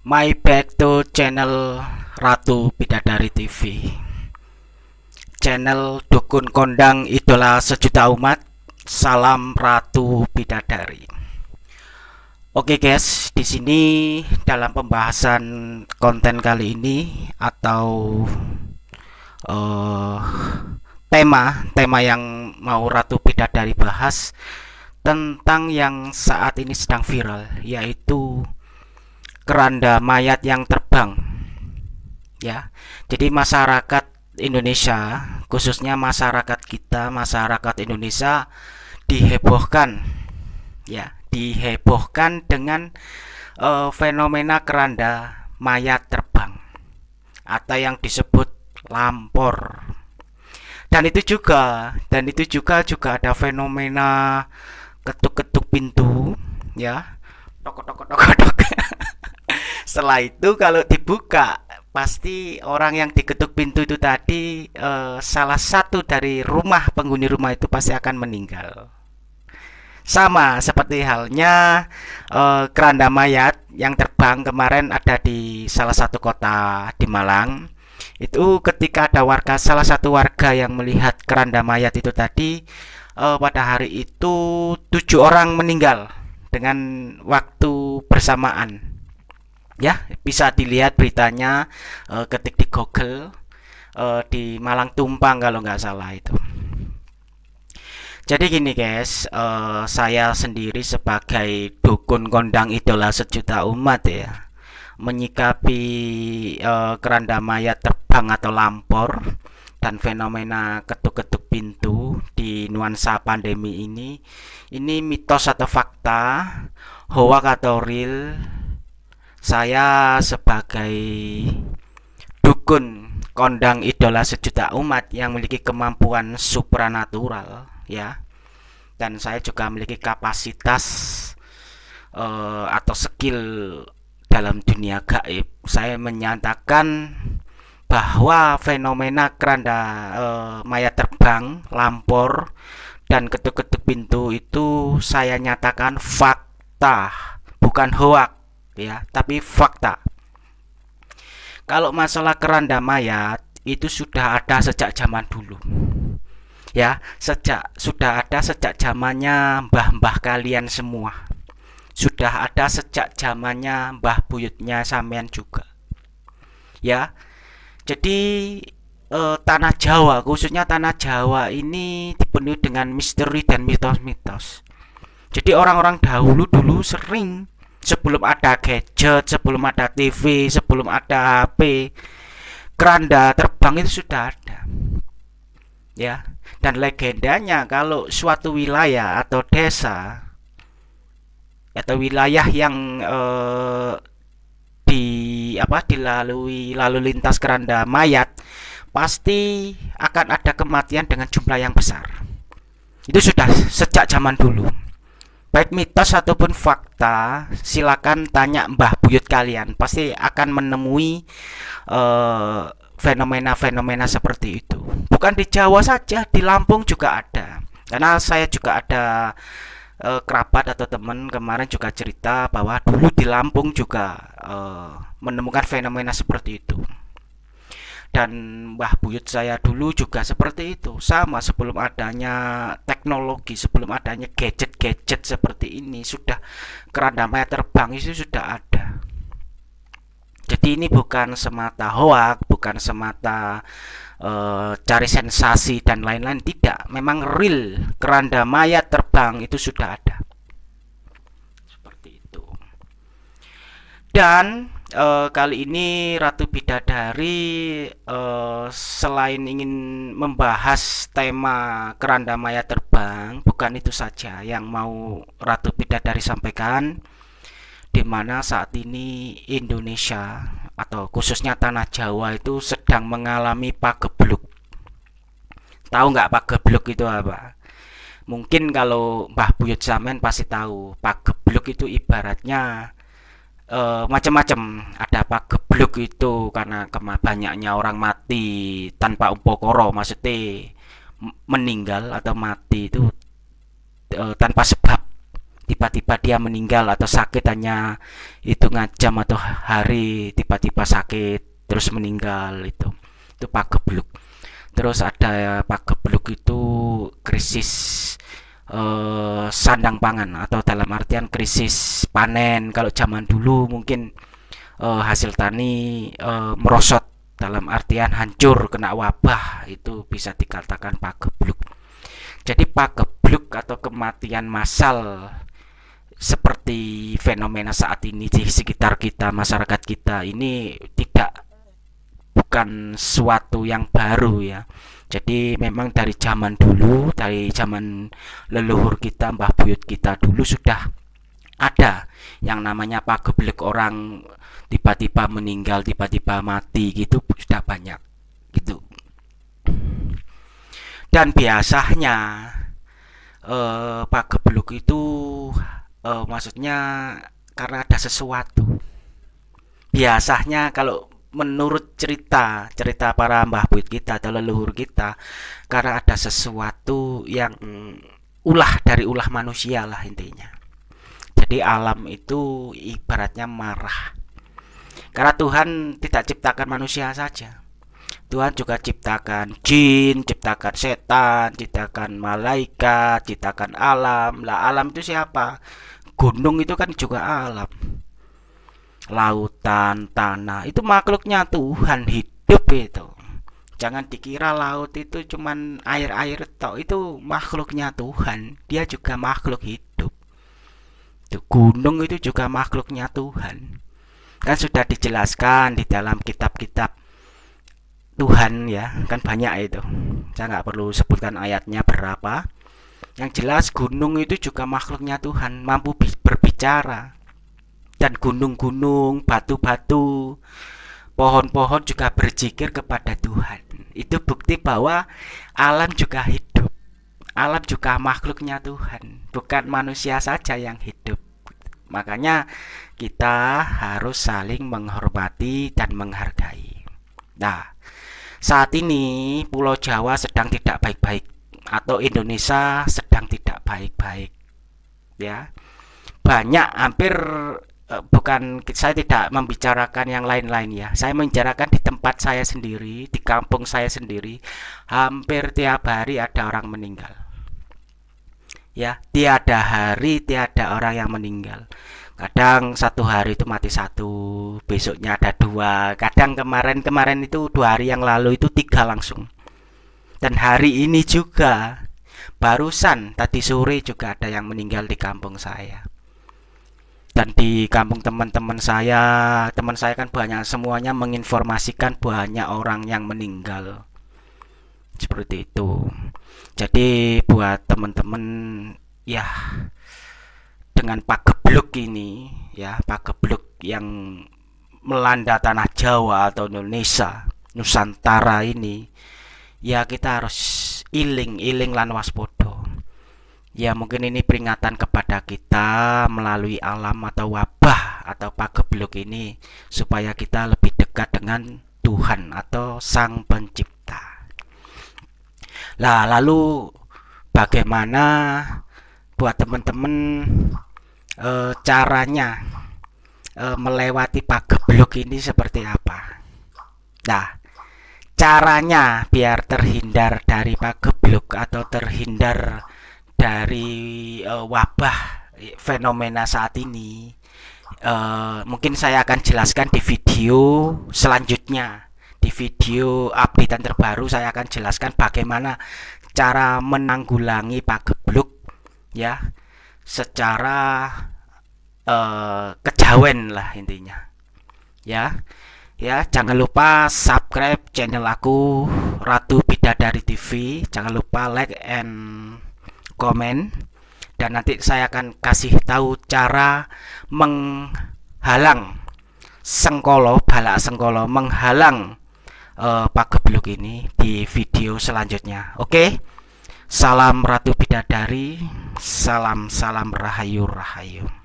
My back to channel Ratu Bidadari TV Channel Dukun Kondang Idola Sejuta Umat Salam Ratu Bidadari. Oke guys, di sini dalam pembahasan konten kali ini atau uh, tema tema yang mau Ratu Bidadari bahas tentang yang saat ini sedang viral yaitu keranda mayat yang terbang. Ya. Jadi masyarakat Indonesia khususnya masyarakat kita masyarakat Indonesia dihebohkan. Ya dihebohkan dengan uh, fenomena keranda mayat terbang atau yang disebut lampor. Dan itu juga dan itu juga juga ada fenomena ketuk-ketuk pintu ya. Tok tok tok tok setelah itu kalau dibuka pasti orang yang diketuk pintu itu tadi eh, salah satu dari rumah penghuni rumah itu pasti akan meninggal. Sama seperti halnya eh, keranda mayat yang terbang kemarin ada di salah satu kota di Malang. Itu ketika ada warga salah satu warga yang melihat keranda mayat itu tadi uh, pada hari itu tujuh orang meninggal dengan waktu bersamaan ya bisa dilihat beritanya uh, ketik di Google uh, di Malang Tumpang kalau nggak salah itu. Jadi gini guys uh, saya sendiri sebagai dukun kondang idola sejuta umat ya menyikapi uh, keranda mayat terbang atau lampor dan fenomena ketuk-ketuk pintu di nuansa pandemi ini ini mitos atau fakta hoax atau real saya sebagai dukun kondang idola sejuta umat yang memiliki kemampuan supranatural ya. Dan saya juga memiliki kapasitas uh, atau skill dalam dunia gaib. Saya menyatakan bahwa fenomena keranda e, mayat terbang, lampor, dan ketuk-ketuk pintu itu saya nyatakan fakta, bukan hoak ya, tapi fakta. Kalau masalah keranda mayat itu sudah ada sejak zaman dulu. Ya, sejak sudah ada sejak zamannya mbah-mbah kalian semua. Sudah ada sejak zamannya mbah buyutnya sampean juga. Ya, jadi eh, tanah Jawa, khususnya tanah Jawa ini dipenuhi dengan misteri dan mitos-mitos. Jadi orang-orang dahulu dulu sering sebelum ada gadget, sebelum ada TV, sebelum ada HP, keranda terbang itu sudah ada. Ya. Dan legendanya kalau suatu wilayah atau desa atau wilayah yang eh, di apa dilalui lalu lintas keranda mayat pasti akan ada kematian dengan jumlah yang besar itu sudah sejak zaman dulu baik mitos ataupun fakta silakan tanya mbah buyut kalian. Pasti akan menemui fenomena fenomena-fenomena seperti itu. Bukan di Jawa saja di Lampung juga ada. Karena saya juga ada uh, kerabat atau teman kemarin juga cerita bahwa dulu di Lampung juga uh, menemukan fenomena seperti itu dan Mbah Buyut saya dulu juga seperti itu. Sama sebelum adanya teknologi sebelum adanya gadget-gadget seperti ini sudah keranda maya terbang itu sudah ada. Jadi ini bukan semata hoak bukan semata uh, cari sensasi dan lain-lain. Tidak memang real keranda mayat terbang itu sudah ada. Seperti itu. Dan uh, kali ini Ratu Bidadari uh, selain ingin membahas tema keranda mayat terbang bukan itu saja yang mau Ratu Bidadari sampaikan di mana saat ini Indonesia atau khususnya tanah Jawa itu sedang mengalami pagebluk. Tahu nggak pagebluk itu apa? Mungkin kalau Mbah Buyut Samen pasti tahu. Pagebluk itu ibaratnya uh, macam-macam. Ada pagebluk itu karena banyaknya orang mati tanpa upokoro, maksudnya meninggal atau mati itu uh, tanpa sebab. Tiba-tiba dia meninggal atau sakit hanya hitungan jam atau hari tiba-tiba sakit terus meninggal itu. Itu pagebluk terus ada pagebluk itu krisis eh, sandang pangan atau dalam artian krisis panen. Kalau zaman dulu mungkin eh, hasil tani eh, merosot dalam artian hancur kena wabah itu bisa dikatakan pagebluk. Jadi pagebluk atau kematian massal seperti fenomena saat ini di sekitar kita masyarakat kita ini bukan suatu yang baru ya. Jadi memang dari zaman dulu dari zaman leluhur kita mbah buyut kita dulu sudah ada yang namanya pageblek orang tiba-tiba meninggal tiba-tiba mati gitu sudah banyak gitu. Dan biasanya eh, pagebluk itu eh, maksudnya karena ada sesuatu. Biasanya kalau menurut cerita cerita para mbah buyut kita atau leluhur kita karena ada sesuatu yang ulah dari ulah manusia lah intinya jadi alam itu ibaratnya marah karena Tuhan tidak ciptakan manusia saja Tuhan juga ciptakan jin, ciptakan setan, ciptakan malaikat, ciptakan alam. Lah alam itu siapa? Gunung itu kan juga alam lautan, tanah itu makhluknya Tuhan hidup itu. Jangan dikira laut itu cuman air-air tok, itu makhluknya Tuhan. Dia juga makhluk hidup. Itu gunung itu juga makhluknya Tuhan. Kan sudah dijelaskan di dalam kitab-kitab Tuhan ya, kan banyak itu. Saya nggak perlu sebutkan ayatnya berapa. Yang jelas gunung itu juga makhluknya Tuhan, mampu berbicara dan gunung-gunung, batu-batu, pohon-pohon juga berzikir kepada Tuhan. Itu bukti bahwa alam juga hidup. Alam juga makhluknya Tuhan, bukan manusia saja yang hidup. Makanya kita harus saling menghormati dan menghargai. Nah, saat ini Pulau Jawa sedang tidak baik-baik atau Indonesia sedang tidak baik-baik. Ya. Banyak hampir bukan saya tidak membicarakan yang lain-lain ya. Saya membicarakan di tempat saya sendiri, di kampung saya sendiri, hampir tiap hari ada orang meninggal. Ya, tiada hari tiada orang yang meninggal. Kadang satu hari itu mati satu, besoknya ada dua. Kadang kemarin-kemarin itu dua hari yang lalu itu tiga langsung. Dan hari ini juga, barusan tadi sore juga ada yang meninggal di kampung saya dan di kampung teman-teman saya teman saya kan banyak semuanya menginformasikan banyak orang yang meninggal. Seperti itu. Jadi buat teman-teman ya dengan pagebluk ini ya pagebluk yang melanda tanah Jawa atau Indonesia Nusantara ini ya kita harus iling iling lan waspodo Ya mungkin ini peringatan kepada kita melalui alam atau wabah atau pagebluk ini supaya kita lebih dekat dengan Tuhan atau Sang Pencipta. Lah lalu bagaimana buat teman-teman e, caranya e, melewati pagebluk ini seperti apa? Nah, caranya biar terhindar dari pagebluk atau terhindar dari uh, wabah fenomena saat ini. Uh, mungkin saya akan jelaskan di video selanjutnya. Di video updatean terbaru saya akan jelaskan bagaimana cara menanggulangi pagebluk ya. Secara uh, kejawen lah intinya ya. Ya jangan lupa subscribe channel aku Ratu Bidadari TV jangan lupa like and komen dan nanti saya akan kasih tahu cara menghalang sengkolo balak sengkolo menghalang uh, pagebluk ini di video selanjutnya. Oke? Salam ratu bidadari salam salam rahayu rahayu